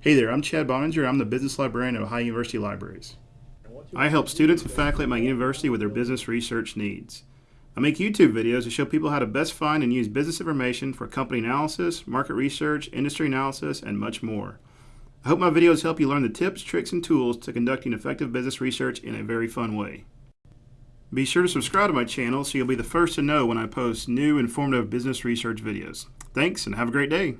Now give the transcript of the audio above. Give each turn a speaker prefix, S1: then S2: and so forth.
S1: Hey there, I'm Chad Boeninger. I'm the business librarian at Ohio University Libraries. I help students and faculty at my university with their business research needs. I make YouTube videos to show people how to best find and use business information for company analysis, market research, industry analysis, and much more. I hope my videos help you learn the tips, tricks, and tools to conducting effective business research in a very fun way. Be sure to subscribe to my channel so you'll be the first to know when I post new informative business research videos. Thanks and have a great day.